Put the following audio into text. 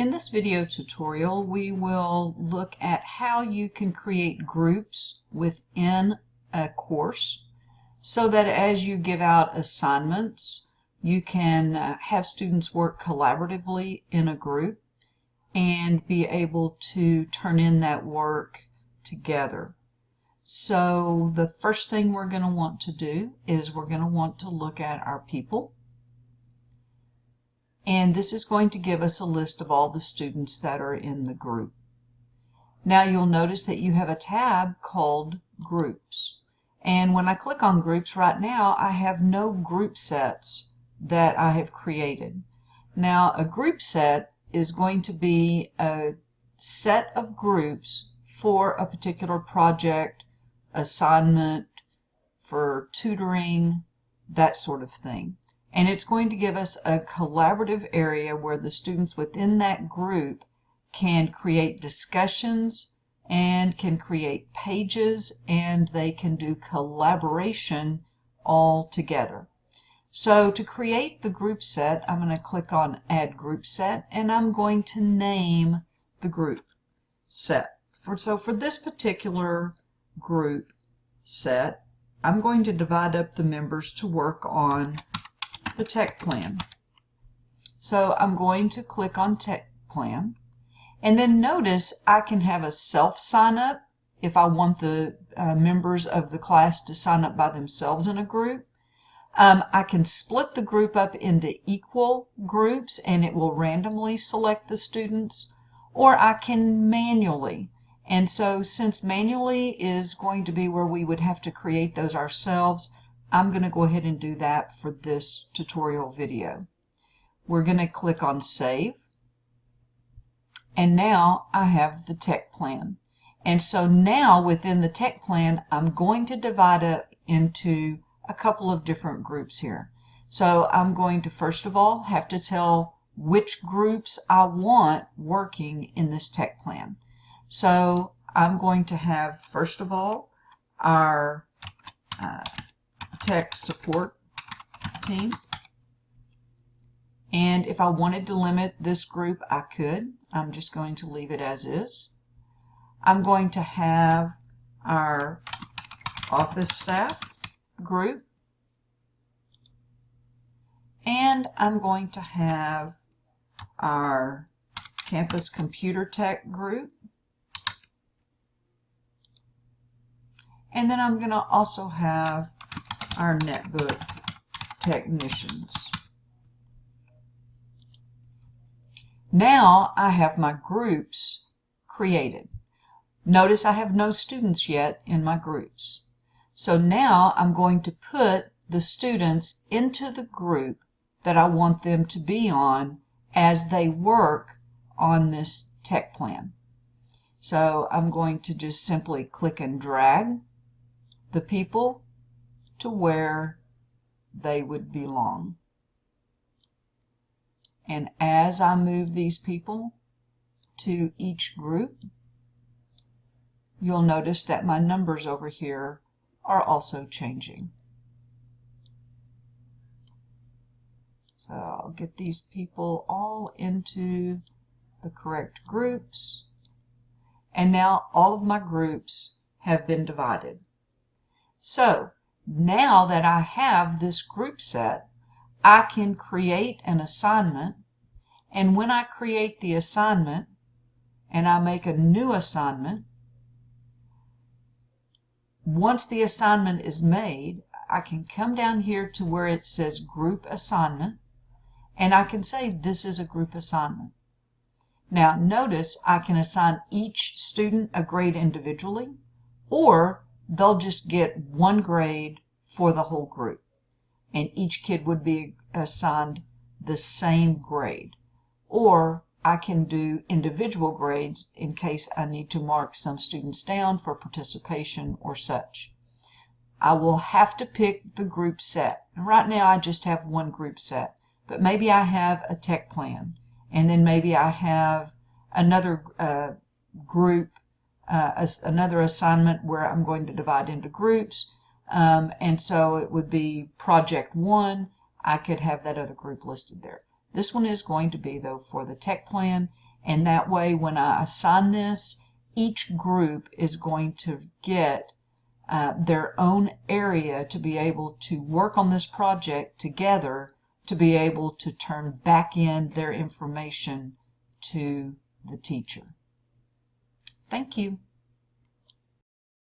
In this video tutorial, we will look at how you can create groups within a course so that as you give out assignments, you can uh, have students work collaboratively in a group and be able to turn in that work together. So the first thing we're going to want to do is we're going to want to look at our people. And this is going to give us a list of all the students that are in the group. Now you'll notice that you have a tab called Groups. And when I click on Groups right now, I have no group sets that I have created. Now a group set is going to be a set of groups for a particular project, assignment, for tutoring, that sort of thing. And it's going to give us a collaborative area where the students within that group can create discussions and can create pages and they can do collaboration all together. So to create the group set, I'm going to click on Add Group Set and I'm going to name the group set. For, so for this particular group set, I'm going to divide up the members to work on the tech plan. So I'm going to click on tech plan and then notice I can have a self sign up if I want the uh, members of the class to sign up by themselves in a group. Um, I can split the group up into equal groups and it will randomly select the students or I can manually and so since manually is going to be where we would have to create those ourselves I'm going to go ahead and do that for this tutorial video. We're going to click on save and now I have the tech plan. And so now within the tech plan, I'm going to divide up into a couple of different groups here. So I'm going to first of all have to tell which groups I want working in this tech plan. So I'm going to have first of all our uh, tech support team. And if I wanted to limit this group, I could. I'm just going to leave it as is. I'm going to have our office staff group. And I'm going to have our campus computer tech group. And then I'm going to also have our netbook technicians. Now I have my groups created. Notice I have no students yet in my groups. So now I'm going to put the students into the group that I want them to be on as they work on this tech plan. So I'm going to just simply click and drag the people to where they would belong. And as I move these people to each group, you'll notice that my numbers over here are also changing. So I'll get these people all into the correct groups. And now all of my groups have been divided. So now that I have this group set, I can create an assignment and when I create the assignment and I make a new assignment, once the assignment is made, I can come down here to where it says group assignment and I can say this is a group assignment. Now notice I can assign each student a grade individually or they'll just get one grade for the whole group and each kid would be assigned the same grade. Or I can do individual grades in case I need to mark some students down for participation or such. I will have to pick the group set. And right now I just have one group set, but maybe I have a tech plan and then maybe I have another uh, group, uh, as another assignment where I'm going to divide into groups um, and so it would be project one. I could have that other group listed there. This one is going to be, though, for the tech plan, And that way, when I assign this, each group is going to get uh, their own area to be able to work on this project together to be able to turn back in their information to the teacher. Thank you.